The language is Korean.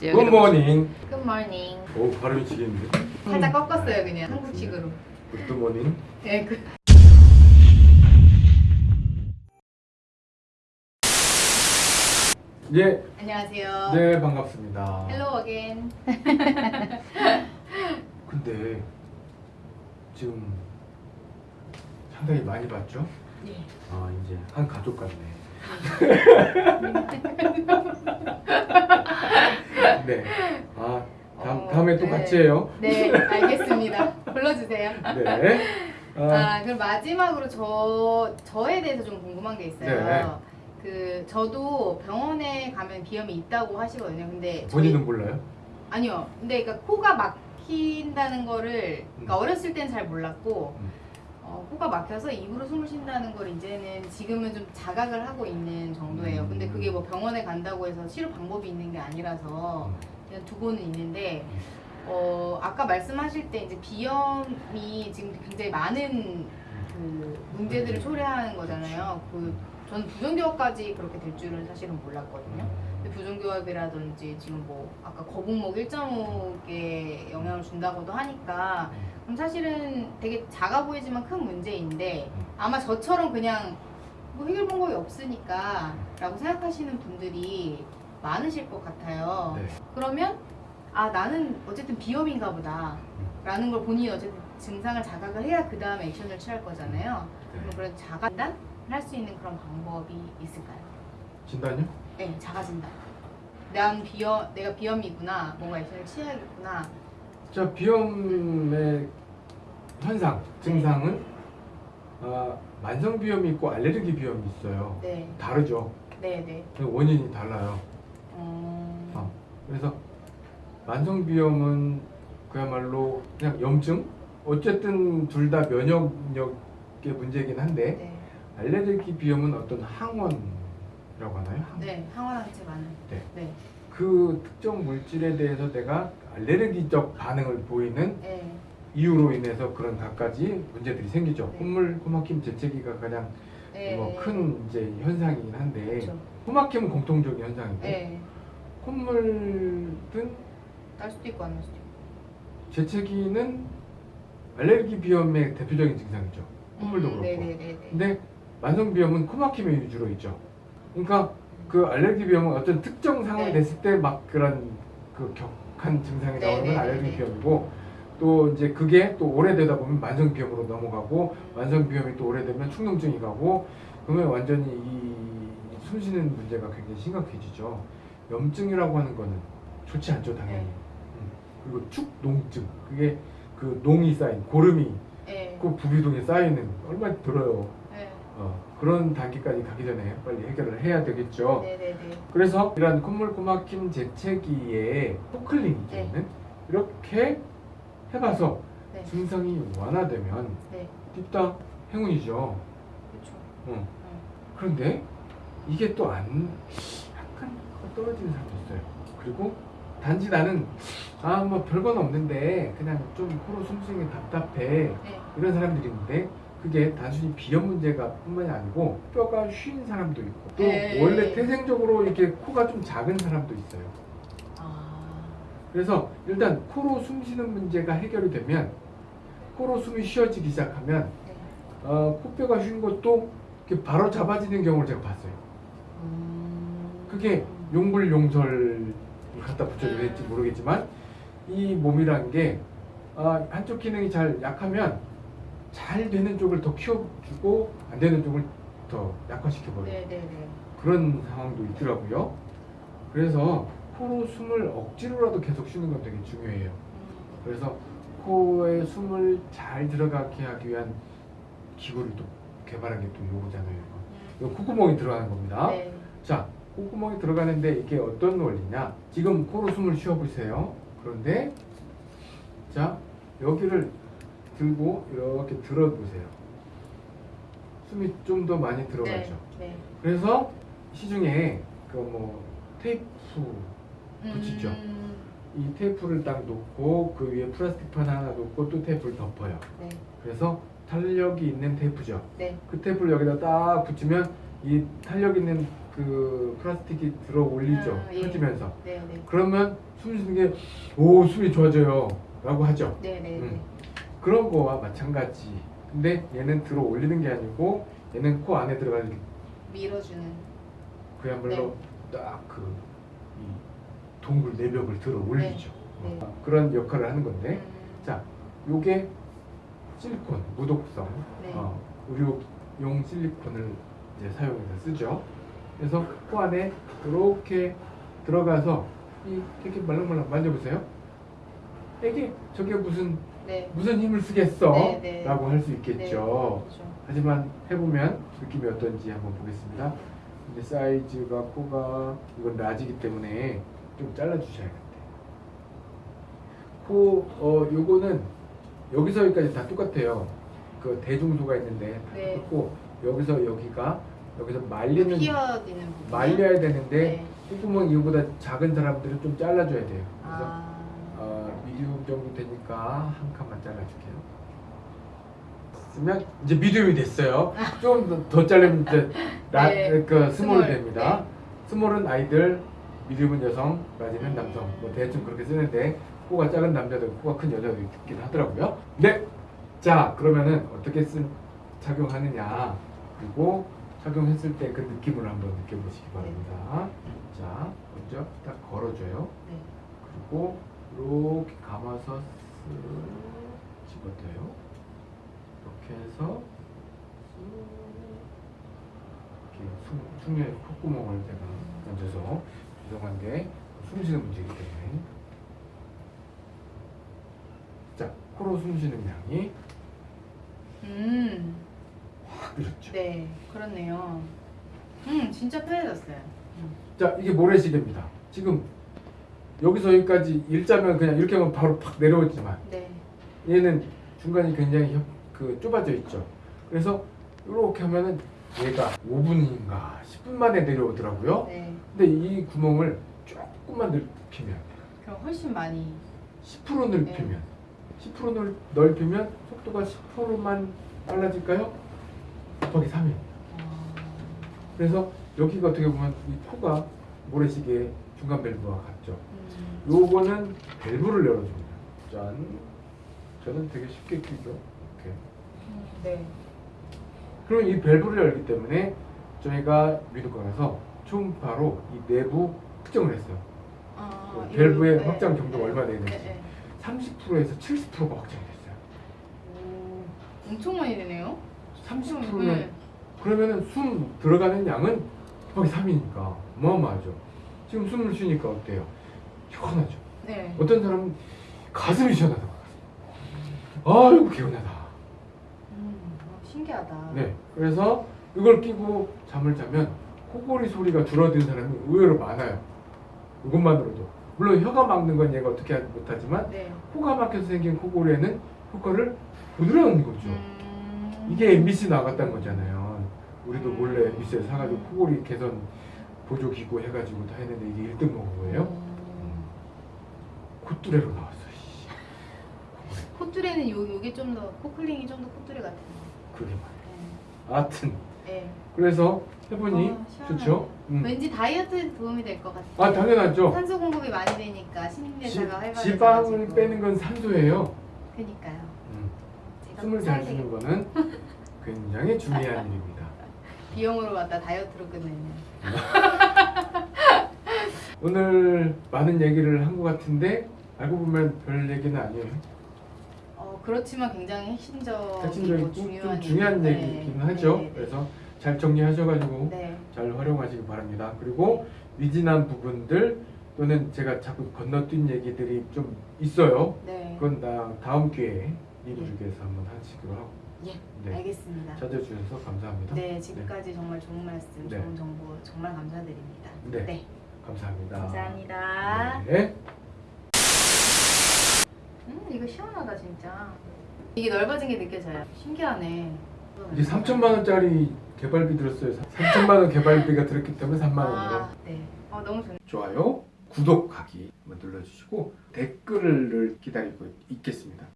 Good morning good morning. 오 발음이 지겠는데 살짝 꺾었어요 그냥 한국식으로. Good morning 네, 그. 예, 안녕하세요. 네 반갑습니다 hello again. 근데 지금 상당히 많이 봤죠? 네. 아 이제 한 가족 같네 네. 아 다음, 어, 다음에 또 네. 같이 해요 네, 알겠습니다. 불러주세요. 네 아, 아, 그럼 마지막으로 저 저에 대해서 좀 궁금한 게 있어요. 네. 그 저도 병원에 가면 비염이 있다고 하시거든요. 근데 저희- 본인은 몰라요? 아니요. 근데 그러니까 코가 막힌다는 거를 그러니까 음. 어렸을 땐 잘 몰랐고 음. 어, 코가 막혀서 입으로 숨을 쉰다는 걸 이제는 지금은 좀 자각을 하고 있는 정도예요. 근데 음. 그게 뭐 병원에 간다고 해서 치료 방법이 있는 게 아니라서 그냥 두고는 있는데 어, 아까 말씀하실 때 이제 비염이 지금 굉장히 많은 그 문제들을 초래하는 거잖아요. 그 저는 부정교합까지 그렇게 될 줄은 사실은 몰랐거든요. 부정교합이라든지 지금 뭐 아까 거북목 1.5에 영향을 준다고도 하니까 그럼 사실은 되게 작아 보이지만 큰 문제인데 아마 저처럼 그냥 뭐 해결 방법이 없으니까 라고 생각하시는 분들이 많으실 것 같아요. 네. 그러면 아 나는 어쨌든 비염인가 보다 라는 걸 본인이 어쨌든 증상을 자각을 해야 그 다음에 액션을 취할 거잖아요. 그럼 네. 그런 자가진단을 할 수 있는 그런 방법이 있을까요? 진단요? 네, 자가진단. 난 비염, 내가 비염이구나, 뭔가 액션을 취해야겠구나. 자 비염의 현상 증상은 아, 만성 비염이 있고 알레르기 비염이 있어요. 네, 다르죠. 네, 네. 그 원인이 달라요. 음, 어, 그래서 만성 비염은 그야말로 그냥 염증. 어쨌든 둘 다 면역력의 문제이긴 한데 네, 알레르기 비염은 어떤 항원 이라고 하나요? 항- 네, 항원항체 많은. 네. 네, 그 특정 물질에 대해서 내가 알레르기적 반응을 보이는 네, 이유로 인해서 그런 갖가지 문제들이 생기죠. 네. 콧물, 코막힘, 재채기가 가장 네. 뭐큰 이제 현상이긴 한데 그렇죠. 코막힘은 공통적인 현상이고 네, 콧물은 날 수도 있고 안 날 수도 있고. 재채기는 알레르기 비염의 대표적인 증상이죠. 콧물도 음, 그렇고. 네, 네, 네, 네. 근데 만성 비염은 코막힘에 위주로 있죠. 그러니까 그 알레르기 비염은 어떤 특정 상황이 네. 됐을 때 막 그런 그 격한 증상이 네, 나오는 건 네, 알레르기. 비염이고 또 이제 그게 또 오래되다 보면 만성 비염으로 넘어가고 만성 비염이 또 오래되면 축농증이 가고 그러면 완전히 이 숨쉬는 문제가 굉장히 심각해지죠. 염증이라고 하는 거는 좋지 않죠, 당연히. 네. 음. 그리고 축농증 그게 그 농이 쌓인 고름이 네, 그 부비동에 쌓이는 얼마나 들어요. 네, 어, 그런 단계까지 가기 전에 빨리 해결을 해야 되겠죠. 네, 네, 네. 그래서 이러한 콧물 코막힘 재채기에 포클린이기는 네. 이렇게 해봐서 네. 증상이 완화되면 네, 딥다 행운이죠. 그렇죠. 어. 그런데 이게 또 안 약간 떨어지는 사람도 있어요. 그리고 단지 나는 아 뭐 별건 없는데 그냥 좀 코로 숨쉬는 게 답답해 네, 이런 사람들이 있는데 그게 단순히 비염 문제가 뿐만이 아니고 뼈가 쉰 사람도 있고 또 네. 원래 태생적으로 이렇게 코가 좀 작은 사람도 있어요. 아, 그래서 일단 코로 숨 쉬는 문제가 해결이 되면 코로 숨이 쉬어지기 시작하면 네. 어, 코뼈가 쉰 것도 바로 잡아지는 경우를 제가 봤어요. 음. 그게 용불용설을 갖다 붙여도 될지 모르겠지만 이 몸이란 게 아, 한쪽 기능이 잘 약하면 잘 되는 쪽을 더 키워주고 안 되는 쪽을 더 약화시켜버려요. 네, 네, 네. 그런 상황도 있더라고요. 그래서 코로 숨을 억지로라도 계속 쉬는 건 되게 중요해요. 음. 그래서 코에 숨을 잘 들어가게 하기 위한 기구를 또 개발한 게 또 요거잖아요. 이거. 이거 콧구멍이 들어가는 겁니다. 네. 자, 콧구멍이 들어가는데 이게 어떤 원리냐? 지금 코로 숨을 쉬어보세요. 그런데 자, 여기를 들고 이렇게 들어보세요. 숨이 좀 더 많이 들어가죠. 네. 그래서 시중에 그 뭐 테이프 붙이죠. 음, 이 테이프를 딱 놓고 그 위에 플라스틱 판 하나 놓고 또 테이프를 덮어요. 네, 그래서 탄력이 있는 테이프죠. 네. 그 테이프를 여기다 딱 붙이면 이 탄력 있는 그 플라스틱이 들어 올리죠. 아, 예. 펴지면서. 네, 네. 그러면 숨 쉬는 게 오 숨이 좋아져요. 라고 하죠. 네, 네, 네. 음. 그런 거와 마찬가지. 근데 얘는 들어 올리는 게 아니고 얘는 코 안에 들어가는 밀어주는. 그야말로 딱그 동굴 내벽을 들어 올리죠. 네. 어, 그런 역할을 하는 건데 음, 자 요게 실리콘 무독성 네. 어, 의료용 실리콘을 이제 사용해서 쓰죠. 그래서 코 안에 이렇게 들어가서 이 이렇게 말랑말랑 만져보세요. 이게 저게 무슨 네. 무슨 힘을 쓰겠어? 네, 네. 라고 할수 네. 있겠죠. 그렇죠. 하지만 해보면 느낌이 어떤지 한번 보겠습니다. 근데 사이즈가 코가 이건 라지기 때문에 좀 잘라주셔야겠대. 코, 어, 요거는 여기서 여기까지 다 똑같아요. 그 대중소가 있는데 다 네. 똑같고 여기서 여기가 여기서 말리는. 말려야 되는데 네. 콧구멍 이거보다 작은 사람들은 좀 잘라줘야 돼요. 그래서 아. 어, medium 정도 되니까 한 칸만 잘라줄게요. 쓰면 이제 medium이 됐어요. 좀더 이제 라, 네. 그 small small. 됩니다. small은 아이들, 미디움은 여성, 라지는 남성. 뭐 대충 그렇게 쓰는데 코가 작은 남자도 코가 큰 여자도 있긴 하더라고요. 네. 자 그러면은 어떻게 쓴 착용하느냐 그리고 착용했을 때 그 느낌을 한번 느껴보시기 바랍니다. 자 먼저 딱 걸어줘요. 네. 그리고 이렇게 감아서 쓱 집어넣어요. 이렇게 해서 쓱 이렇게 숨, 숨에 콧구멍을 제가 만져서 죄송한데 숨 쉬는 문제이기 때문에 자 코로 숨 쉬는 양이 음. 확 늘었죠. 네. 그렇네요. 음, 진짜 편해졌어요. 음. 자 이게 모래시계입니다. 지금 여기서 여기까지 일자면 그냥 이렇게 하면 바로 팍 내려오지만 네. 얘는 중간이 굉장히 협- 그 좁아져 있죠. 그래서 이렇게 하면은 얘가 5분인가 10분 만에 내려오더라고요. 네. 근데 이 구멍을 조금만 넓히면 그럼 훨씬 많이 10% 넓히면 10% 넓, 넓히면 속도가 10%만 빨라질까요? 곱하기 3이. 어, 그래서 여기가 어떻게 보면 이 코가 모래시계 중간 밸브와 같죠. 음. 요거는 밸브를 열어줍니다. 짠. 저는 되게 쉽게 끼죠. 이렇게. 음, 네. 그럼 이 밸브를 열기 때문에 저희가 미국가 가서 초음파로 이 내부 측정을 했어요. 아, 그 밸브의 네, 확장 정도가 네, 얼마나 되는지. 네, 네. 30%에서 70%가 확장이 됐어요. 오, 엄청 많이 되네요. 30%면 네. 그러면은 숨 들어가는 양은 거기 3이니까 어마어마하죠. 지금 숨을 쉬니까 어때요? 시원하죠. 네. 어떤 사람은 가슴이 시원하다고 하세요. 아이고 개운하다. 음, 어, 신기하다. 네. 그래서 이걸 끼고 잠을 자면 코골이 소리가 줄어든 사람이 의외로 많아요. 이것만으로도. 물론 혀가 막는 건 얘가 어떻게 하지 못하지만 네. 코가 막혀서 생긴 코골이에는 효과를 부드러운 거죠. 음. 이게 MBC 나갔다는 거잖아요. 우리도 음. 몰래 MBC에서 사가지고 코골이 개선 보조 기구 해가지고 다 했는데 이게 1등 먹은 거예요. 음. 콧뚜레로 나왔어. 씨. 콧뚜레는 요 요게 좀 더 코클링이 좀 더 콧뚜레 같아요. 그게 말이야. 네. 하여튼 네. 그래서 해보니 어. 좋죠. 음. 왠지 다이어트에 도움이 될 것 같아요. 아 당연하죠. 산소 공급이 많이 되니까 지, 신진대사가 활발해져. 지방을 빼는 건 산소예요. 그니까요. 음. 숨을 꼭잘 쉬는. 거는 굉장히 중요한 일입니다. 비용으로 갖다 다이어트로 끝내는. 오늘 많은 얘기를 한 것 같은데 알고 보면 별 얘기는 아니에요. 어 그렇지만 굉장히 핵심적이고 핵심적이고 중요한 좀 중요한 일. 얘기긴 네, 하죠. 네, 네. 그래서 잘 정리하셔가지고 네. 잘 활용하시기 바랍니다. 그리고 미진한 부분들 또는 제가 자꾸 건너뛴 얘기들이 좀 있어요. 네. 그건 나 다음 기회에 이부족에서 한번 하시기로 하고 예. 네. 알겠습니다. 찾아주셔서 감사합니다. 네, 지금까지 정말 좋은 말씀, 네. 좋은 정보 정말 감사드립니다. 네. 감사합니다. 감사합니다. 네. 음, 이거 시원하다 진짜. 이게 넓어진 게 느껴져요. 신기하네. 이게 3천만 원짜리 개발비 들었어요. 3천만 원 개발비가 들었기 때문에 3만 원으로. 아, 네. 어, 너무 좋네. 좋아요, 구독하기 눌러주시고 댓글을 기다리고 있겠습니다.